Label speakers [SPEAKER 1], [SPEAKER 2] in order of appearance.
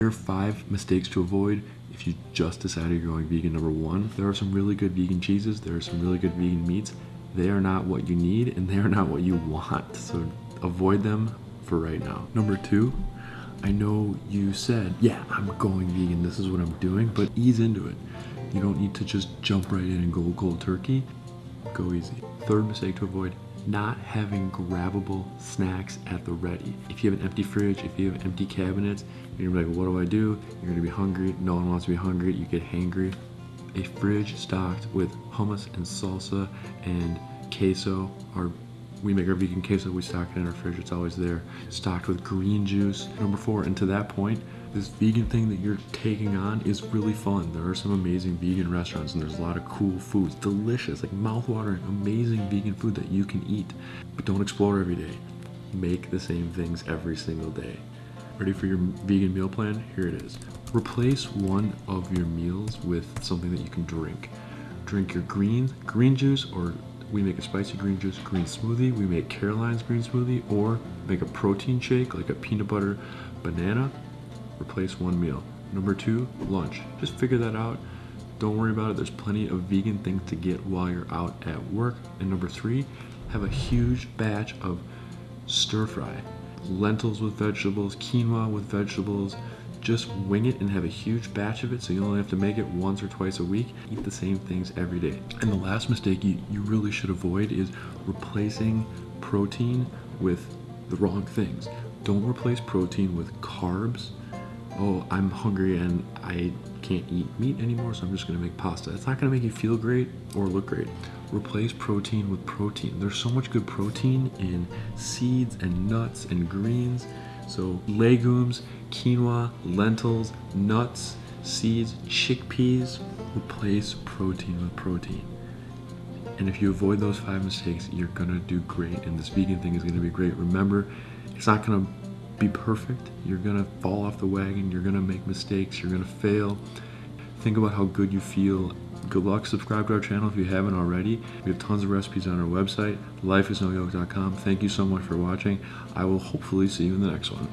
[SPEAKER 1] Here are five mistakes to avoid if you just decided you're going vegan. Number one, there are some really good vegan cheeses. There are some really good vegan meats. They are not what you need and they are not what you want. So avoid them for right now. Number two, I know you said, yeah, I'm going vegan. This is what I'm doing, but ease into it. You don't need to just jump right in and go cold turkey. Go easy. Third mistake to avoid, not having grabbable snacks at the ready. If you have an empty fridge, if you have empty cabinets, you're gonna be like, what do I do? You're gonna be hungry. No one wants to be hungry. You get hangry. A fridge stocked with hummus and salsa and queso are we make our vegan queso, we stock it in our fridge, it's always there. Stocked with green juice. Number four, and to that point, this vegan thing that you're taking on is really fun. There are some amazing vegan restaurants and there's a lot of cool foods, delicious, like mouth-watering, amazing vegan food that you can eat. But don't explore every day. Make the same things every single day. Ready for your vegan meal plan? Here it is. Replace one of your meals with something that you can drink. Drink your green, green juice or we make a spicy green juice green smoothie, we make Caroline's green smoothie, or make a protein shake like a peanut butter banana, replace one meal. Number two, lunch. Just figure that out. Don't worry about it. There's plenty of vegan things to get while you're out at work. And number three, have a huge batch of stir fry. Lentils with vegetables, quinoa with vegetables, just wing it and have a huge batch of it so you only have to make it once or twice a week. Eat the same things every day. And the last mistake you, you really should avoid is replacing protein with the wrong things. Don't replace protein with carbs. Oh, I'm hungry and I can't eat meat anymore, so I'm just gonna make pasta. It's not gonna make you feel great or look great. Replace protein with protein. There's so much good protein in seeds and nuts and greens. So legumes, quinoa, lentils, nuts, seeds, chickpeas, replace protein with protein. And if you avoid those five mistakes, you're gonna do great. And this vegan thing is gonna be great. Remember, it's not gonna be perfect. You're gonna fall off the wagon. You're gonna make mistakes. You're gonna fail. Think about how good you feel. Good luck. Subscribe to our channel if you haven't already. We have tons of recipes on our website, lifeisnoyoke.com. Thank you so much for watching. I will hopefully see you in the next one.